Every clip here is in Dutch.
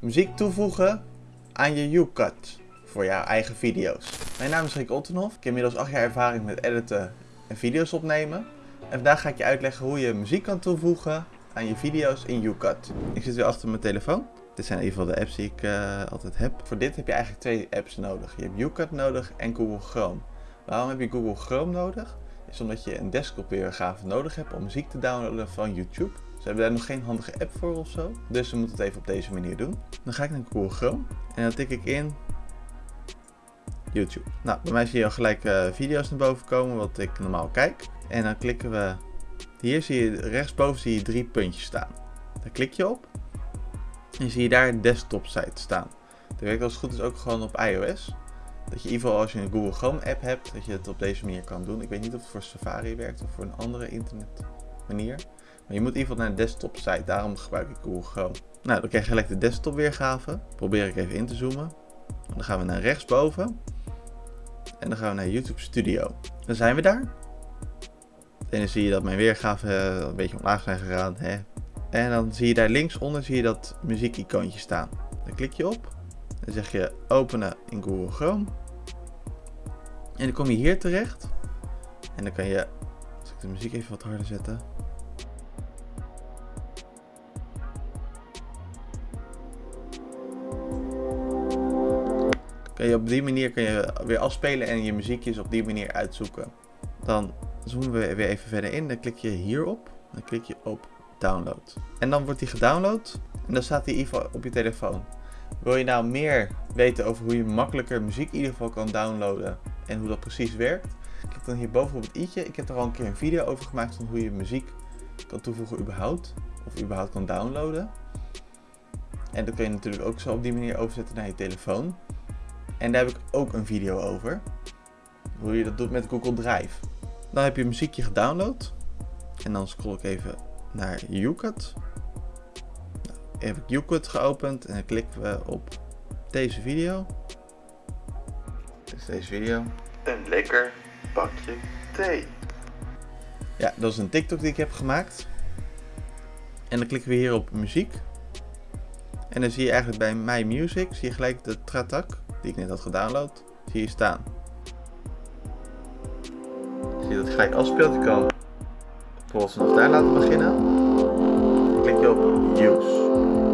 Muziek toevoegen aan je YouCut voor jouw eigen video's. Mijn naam is Rick Ottenhoff. Ik heb inmiddels 8 jaar ervaring met editen en video's opnemen. En vandaag ga ik je uitleggen hoe je muziek kan toevoegen aan je video's in YouCut. Ik zit weer achter mijn telefoon. Dit zijn in ieder geval de apps die ik uh, altijd heb. Voor dit heb je eigenlijk twee apps nodig. Je hebt YouCut nodig en Google Chrome. Waarom heb je Google Chrome nodig? Is omdat je een desktop weergave nodig hebt om muziek te downloaden van YouTube. Ze hebben daar nog geen handige app voor of zo. Dus we moeten het even op deze manier doen. Dan ga ik naar Google Chrome en dan tik ik in YouTube. Nou, bij mij zie je al gelijk uh, video's naar boven komen, wat ik normaal kijk. En dan klikken we, hier zie je rechtsboven zie je drie puntjes staan. Daar klik je op en zie je daar desktop site staan. Dat werkt als het goed is ook gewoon op iOS. Dat je in ieder geval als je een Google Chrome app hebt, dat je het op deze manier kan doen. Ik weet niet of het voor Safari werkt of voor een andere internet manier. Maar je moet in ieder geval naar de desktop site, daarom gebruik ik Google Chrome. Nou, dan krijg je gelijk de desktop weergave. Probeer ik even in te zoomen. Dan gaan we naar rechtsboven. En dan gaan we naar YouTube Studio. Dan zijn we daar. En dan zie je dat mijn weergave een beetje omlaag zijn gegaan. Hè? En dan zie je daar linksonder zie je dat muziekicoontje staan. Dan klik je op. Dan zeg je openen in Google Chrome. En dan kom je hier terecht. En dan kan je, als ik de muziek even wat harder zetten. Kan je op die manier kan je weer afspelen en je muziekjes op die manier uitzoeken. Dan zoomen we weer even verder in. Dan klik je hierop. Dan klik je op download. En dan wordt die gedownload. En dan staat die geval op je telefoon. Wil je nou meer weten over hoe je makkelijker muziek in ieder geval kan downloaden en hoe dat precies werkt? Dan hierboven op het i'tje. Ik heb er al een keer een video over gemaakt van hoe je muziek kan toevoegen überhaupt. Of überhaupt kan downloaden. En dat kun je natuurlijk ook zo op die manier overzetten naar je telefoon. En daar heb ik ook een video over. Hoe je dat doet met Google Drive. Dan heb je muziekje gedownload. En dan scroll ik even naar YouCut heb ik geopend en dan klikken we op deze video. Dus deze video. Een lekker bakje thee. Ja, dat is een TikTok die ik heb gemaakt. En dan klikken we hier op muziek. En dan zie je eigenlijk bij My Music, zie je gelijk de tratak, die ik net had gedownload, zie je staan. Zie je dat gelijk afspeelt. Je kan bijvoorbeeld vanaf daar laten beginnen. Dan klik je op Use.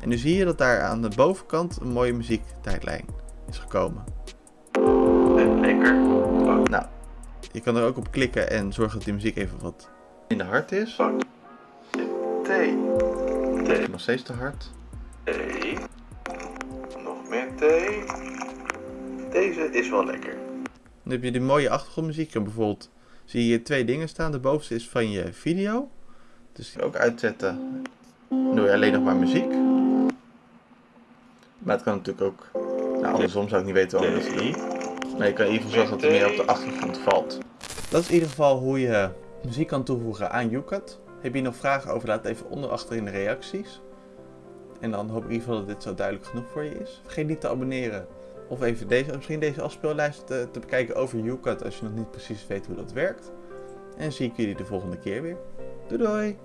En nu zie je dat daar aan de bovenkant een mooie muziektijdlijn is gekomen. Lekker. Nou, je kan er ook op klikken en zorgen dat die muziek even wat minder hard is. Thee. Thee. Nog steeds te hard. Thee. Nog meer thee. Deze is wel lekker. Dan heb je die mooie achtergrondmuziek. En bijvoorbeeld zie je hier twee dingen staan. De bovenste is van je video. Dus die ook uitzetten. Dan doe je alleen nog maar muziek. Maar het kan natuurlijk ook, nou andersom zou ik niet weten waarom dat doen. Maar je kan geval zorgen dat er meer op de achtergrond valt. Dat is in ieder geval hoe je muziek kan toevoegen aan YouCut. Heb je nog vragen over, laat het even onder achter in de reacties. En dan hoop ik in ieder geval dat dit zo duidelijk genoeg voor je is. Vergeet niet te abonneren of even deze, misschien deze afspeellijst te, te bekijken over YouCut als je nog niet precies weet hoe dat werkt. En zie ik jullie de volgende keer weer. Doei doei!